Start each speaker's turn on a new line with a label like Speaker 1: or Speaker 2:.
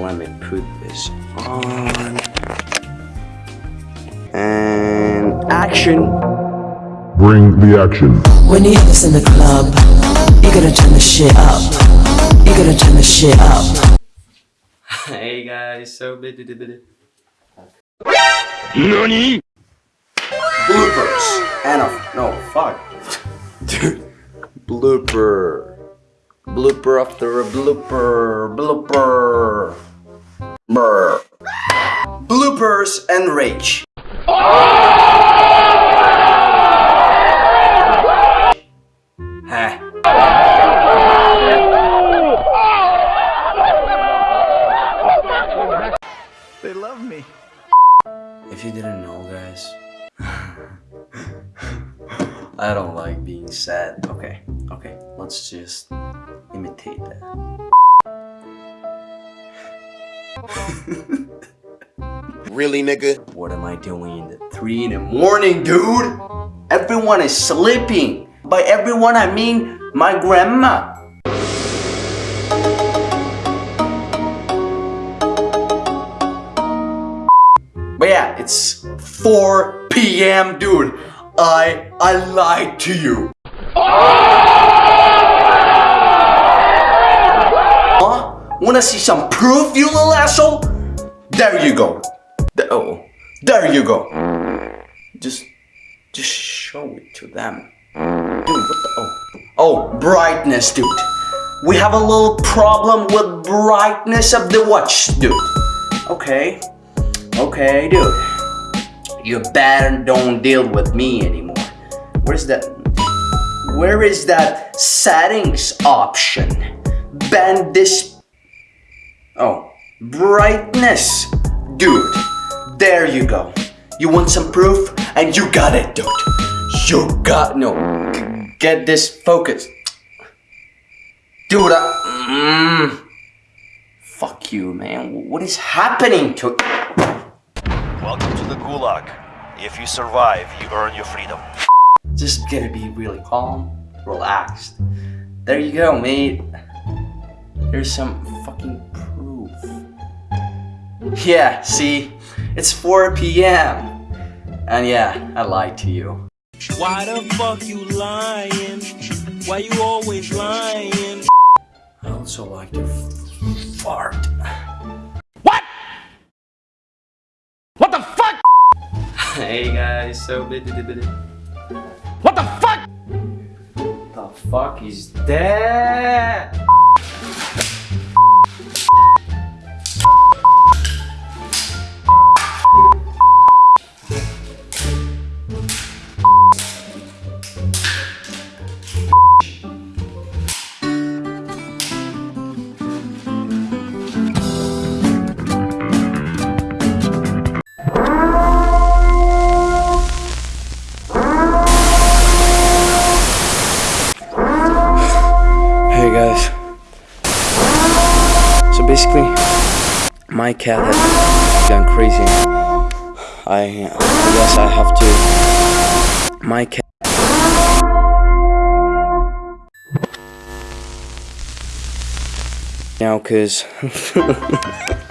Speaker 1: let me put this on. And action.
Speaker 2: Bring the action.
Speaker 3: When you hear this in the club, you gotta turn the shit up. You gotta turn the shit up.
Speaker 1: hey guys, so bit
Speaker 2: NANI?
Speaker 1: bloopers and a no fuck dude blooper blooper after a blooper blooper Brr. bloopers and rage Heh.
Speaker 4: They love me.
Speaker 1: If you didn't know, guys, I don't like being sad. Okay, okay, let's just imitate that.
Speaker 5: Really, nigga?
Speaker 1: What am I doing at 3 in the morning, dude? Everyone is sleeping. By everyone, I mean my grandma. But yeah, it's 4 p.m. dude. I I lied to you. Huh? Wanna see some proof, you little asshole? There you go. The- oh, there you go. Just, just show it to them. Dude, what the, oh. Oh, brightness, dude. We have a little problem with brightness of the watch, dude. Okay. Okay, dude. You better don't deal with me anymore. Where's that? Where is that settings option? Bend this. Oh, brightness. Dude, there you go. You want some proof? And you got it, dude. You got, no. g- Get this focus. Dude, I, mm, fuck you, man. What is happening to
Speaker 6: Welcome to the Gulag. If you survive, you earn your freedom.
Speaker 1: Just gotta be really calm, relaxed. There you go, mate. Here's some fucking proof. Yeah, see? It's 4 p.m. And yeah, I lied to you.
Speaker 7: Why the fuck you lying? Why you always lying?
Speaker 1: I also like to fart.
Speaker 4: What What the fuck?
Speaker 1: Hey guys, so bit
Speaker 4: What the fuck?
Speaker 1: What the fuck is that? Guys. So basically, my cat has gone crazy. I, I guess I have to. My cat. Now, cause